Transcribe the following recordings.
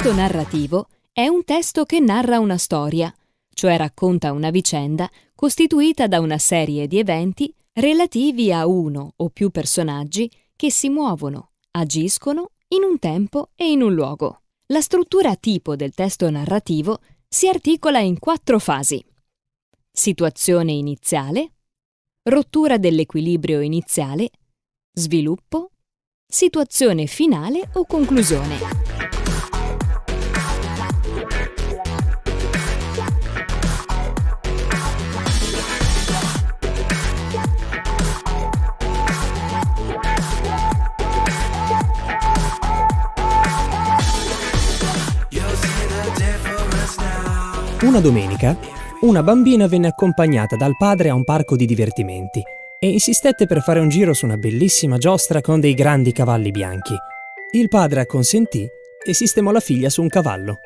testo narrativo è un testo che narra una storia, cioè racconta una vicenda costituita da una serie di eventi relativi a uno o più personaggi che si muovono, agiscono in un tempo e in un luogo. La struttura tipo del testo narrativo si articola in quattro fasi. Situazione iniziale, rottura dell'equilibrio iniziale, sviluppo, situazione finale o conclusione. Una domenica, una bambina venne accompagnata dal padre a un parco di divertimenti e insistette per fare un giro su una bellissima giostra con dei grandi cavalli bianchi. Il padre acconsentì e sistemò la figlia su un cavallo.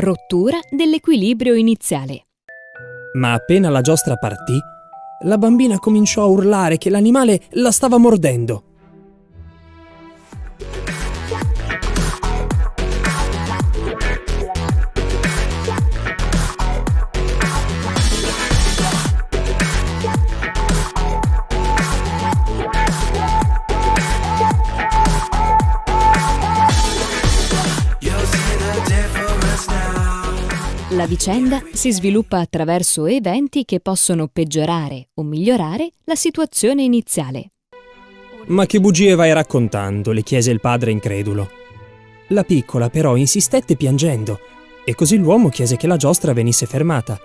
Rottura dell'equilibrio iniziale. Ma appena la giostra partì, la bambina cominciò a urlare che l'animale la stava mordendo. La vicenda si sviluppa attraverso eventi che possono peggiorare o migliorare la situazione iniziale. Ma che bugie vai raccontando? le chiese il padre incredulo. La piccola però insistette piangendo e così l'uomo chiese che la giostra venisse fermata.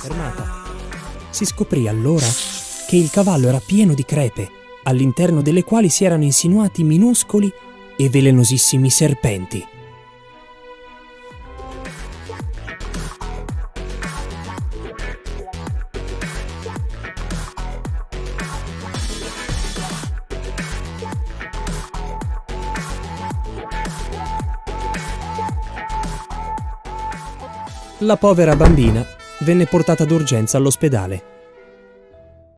Fermata. Si scoprì allora che il cavallo era pieno di crepe, all'interno delle quali si erano insinuati minuscoli e velenosissimi serpenti. La povera bambina venne portata d'urgenza all'ospedale.